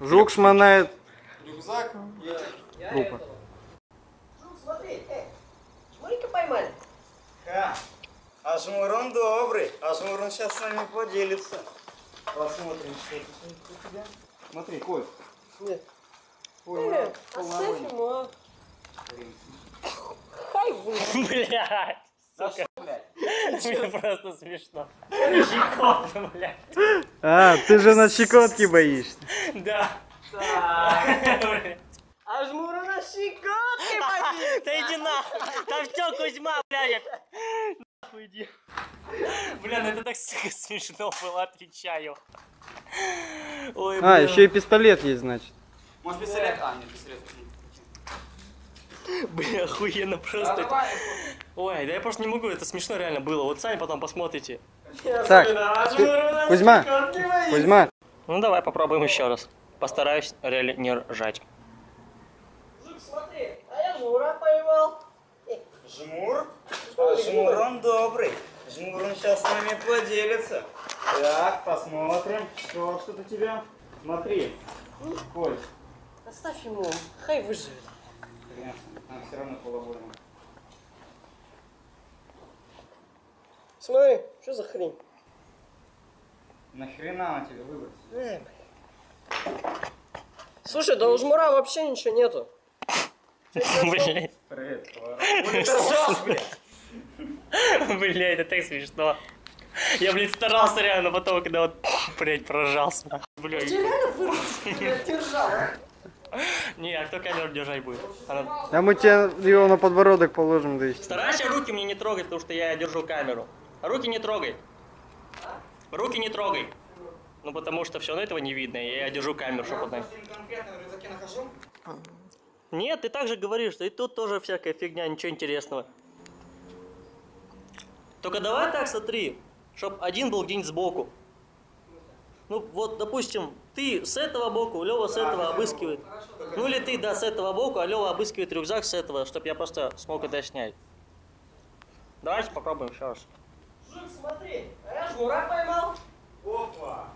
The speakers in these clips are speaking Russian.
Жук шмонает Рюкзак. трупа. Жук, смотри, э, жмурика поймали. Ха. А Жмурон добрый. А Жмурон сейчас с нами поделится. Посмотрим, что это у тебя. Смотри, Коль. Нет. Ой, Э, оставь ему, а. Хай вы. Блядь. Блядь? Мне просто смешно. Щекотно, блядь. А, ты же на щекотки боишься. Да. А жмура на щекотки побил. Да иди нахуй. Там все, Кузьма, блядь. Нахуй иди. Бля, ну это так смешно было, отвечаю. Ой, А, еще и пистолет есть, значит. Может пистолет? А, нет, пистолет. Бля, охуенно Да, просто. Ой, да я просто не могу, это смешно реально было. Вот сами потом посмотрите. Так, Кузьма. Кузьма, Ну давай попробуем еще раз. Постараюсь реально не ржать. Жук, смотри, а я жмура поймал. Жмур? А Жмурон добрый. Жмурон сейчас с нами поделится. Так, посмотрим, что что-то у тебя. Смотри. Коль. Оставь ему, хай выживет. Конечно, нам все равно половольно. Смотри, что за хрень? Нахрена он тебе выбросил? Э. Слушай, да у жмура вообще ничего нету. Блять. Привет. Блять, это так смешно. Я, блядь, старался реально, потом, когда вот, блядь, прожался. Блядь. Ты реально вырвался? Я держал. Не, а кто камеру держать будет? Она- а мы тебе его на подбородок положим, да и Старайся руки мне не трогать, потому что я держу камеру. Руки не трогай. Руки не трогай. Ну, потому что все равно этого не видно, и я держу камеру, чтобы она... Нет, ты также говоришь, что и тут тоже всякая фигня, ничего интересного. Только давай так смотри, чтоб один был где-нибудь сбоку. Ну вот, допустим, ты с этого боку, Лева с этого обыскивает. Ну или ты, да, с этого боку, а Лева обыскивает рюкзак с этого, чтобы я просто смог это снять. Давайте попробуем еще раз. Смотри, а я жмура поймал. Опа.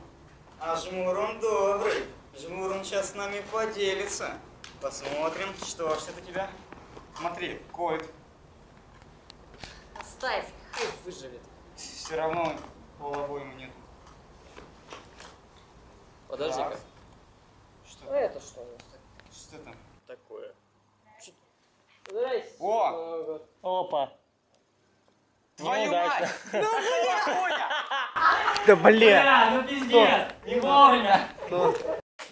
А Жмурон добрый. Жмурон сейчас с нами поделится. Посмотрим, что ж это у тебя. Смотри, Кольт. Оставь, хай выживет. Все равно половой нет. Подожди-ка. Так. А Что? это что у нас? Что там? Такое. Здрасте. О! Опа. Твою Неудачно. мать! Ну, бля, Коля! Да бля! ну пиздец, не вовремя.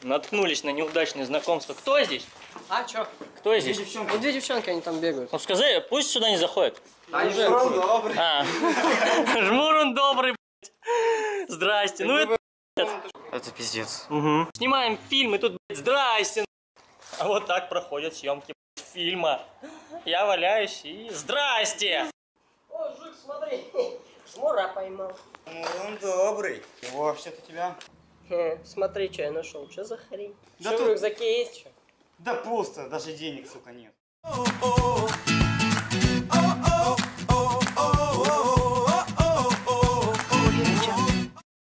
Наткнулись на неудачное знакомство. Кто здесь? А, чё? Кто здесь? Ну, две девчонки, они там бегают. Ну скажи, пусть сюда не заходят. А Жмурон добрый. А. Жмур он добрый, блядь. Здрасте. Ну это... Это пиздец. Мгм. Снимаем фильм, и тут, блядь, здрасте. А вот так проходят съемки фильма. Я валяюсь и здрасте. Смотри, жмура поймал. Жмурон добрый. Его у тебя? Хе, Смотри, что я нашел. Что за хрень? Да Что в тут- рюкзаке есть что? Да пусто, даже денег, сука, нет.